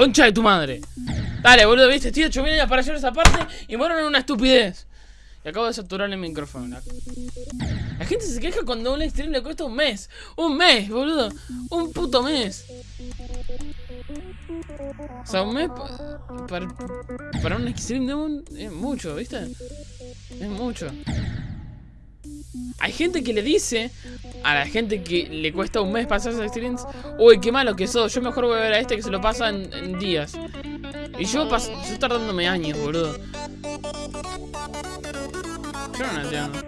concha de tu madre. Dale, boludo, viste, estoy 8 años para esa parte y muero en una estupidez. Y acabo de saturar el micrófono. La... gente se queja cuando un extreme le cuesta un mes. Un mes, boludo. Un puto mes. O sea, un mes para, para un extreme demon es mucho, ¿viste? Es mucho. Hay gente que le dice a la gente que le cuesta un mes pasarse Streams Uy, qué malo que sos, yo mejor voy a ver a este que se lo pasa en, días Y yo, paso, yo tardándome años, boludo. Yo no entiendo.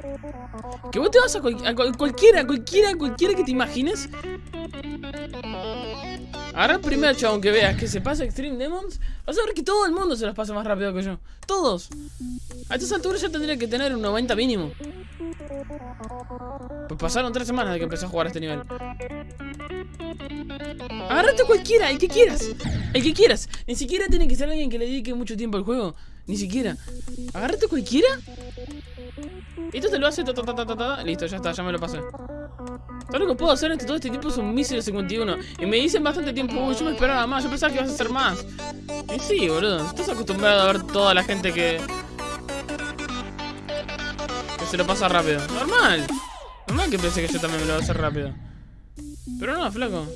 Que vos te vas a, cualquiera, cualquiera, cualquiera que te imagines. Agarra el primer chabón que veas que se pasa Extreme Demons Vas a ver que todo el mundo se los pasa más rápido que yo Todos A estas alturas ya tendría que tener un 90 mínimo pues pasaron tres semanas de que empecé a jugar a este nivel. Agárrate cualquiera, el que quieras. El que quieras. Ni siquiera tiene que ser alguien que le dedique mucho tiempo al juego. Ni siquiera. Agárrate cualquiera. Esto te lo hace. Listo, ya está, ya me lo pasé. Todo lo que puedo hacer entre todo este tiempo es un mísero 51. Y me dicen bastante tiempo. Uy, yo me esperaba más. Yo pensaba que ibas a hacer más. Y sí, boludo. Estás acostumbrado a ver toda la gente que. que se lo pasa rápido. Normal. Normal que pensé que yo también me lo voy a hacer rápido. Pero no, flaco.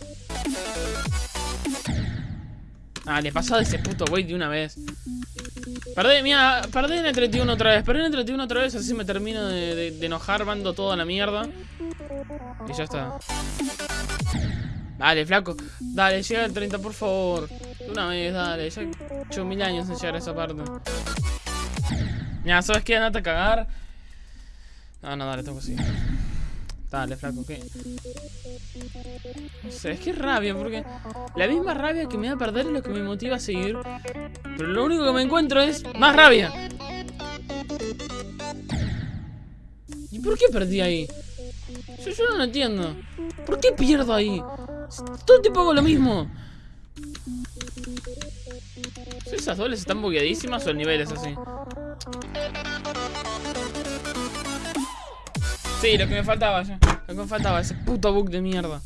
Ah, le pasado ese puto wey de una vez. Perdí, mira, perdí en el 31 otra vez. Perdí en el 31 otra vez, así me termino de, enojar, mando toda la mierda. Y ya está. Dale, flaco. Dale, llega al 30, por favor. una vez, dale. Ya he hecho mil años en llegar a esa parte. Mira, ¿sabes qué? Andate a cagar. No, no, dale, tengo que seguir. Dale, flaco, ¿qué? No sé, es que rabia, porque la misma rabia que me da perder es lo que me motiva a seguir. Pero lo único que me encuentro es más rabia. ¿Y por qué perdí ahí? Yo, yo no lo entiendo. ¿Por qué pierdo ahí? Todo el tiempo hago lo mismo. ¿Esas dobles están bugueadísimas o el nivel es así? Sí, lo que me faltaba ya. Lo que me faltaba, ese puto bug de mierda.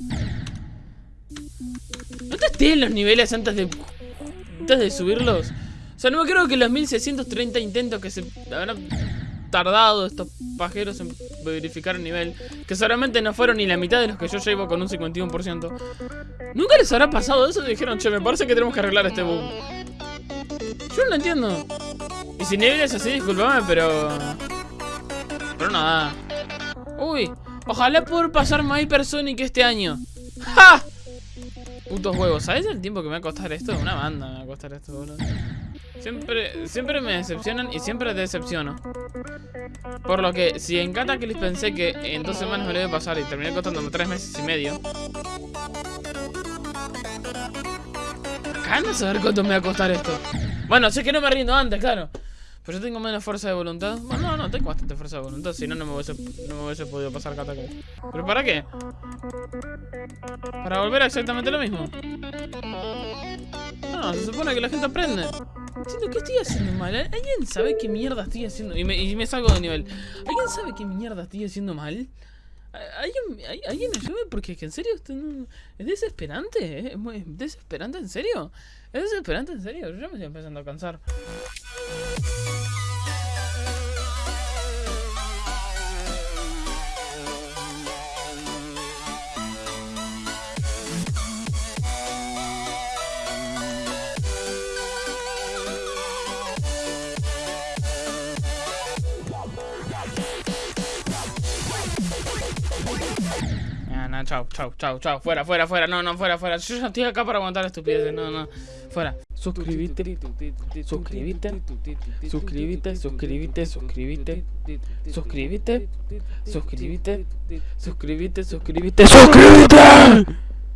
¿No testé los niveles antes de. antes de subirlos? O sea, no me creo que los 1630 intentos que se habrán tardado estos pajeros en verificar el nivel, que solamente no fueron ni la mitad de los que yo llevo con un 51%. ¿Nunca les habrá pasado eso? dijeron, che, me parece que tenemos que arreglar este bug. Yo no lo entiendo. Y si nivel es así, disculpame, pero. Pero nada. Uy, ojalá pueda pasar My Personic este año. ¡Ja! Putos huevos, ¿sabes el tiempo que me va a costar esto? Una banda me va a costar esto, boludo. Siempre, siempre me decepcionan y siempre decepciono. Por lo que, si en Cataclysm pensé que en dos semanas me lo iba a pasar y terminé costándome tres meses y medio. Acá no saber cuánto me va a costar esto. Bueno, sé que no me rindo antes, claro. Pero yo tengo menos fuerza de voluntad. Bueno, no, no, tengo bastante fuerza de voluntad. Si no, no me hubiese, no me hubiese podido pasar Cataclysm. ¿Pero para qué? Para volver a exactamente lo mismo. No, se supone que la gente aprende. Siento que estoy haciendo mal. ¿Alguien sabe qué mierda estoy haciendo? Y me, y me salgo de nivel. ¿Alguien sabe qué mierda estoy haciendo mal? ¿Alguien, ¿Alguien ayude? Porque en serio es desesperante. ¿Es desesperante en serio? ¿Es desesperante en serio? Yo me estoy empezando a cansar. Chao, chao, chao, chao. Fuera, fuera, fuera. No, no, fuera, fuera. Yo ya estoy acá para aguantar estupideces. No, no. Fuera. Suscríbete. Suscríbete. Suscríbete. Suscríbete. Suscríbete. Suscríbete. Suscríbete. Suscríbete. Suscríbete. Suscríbete.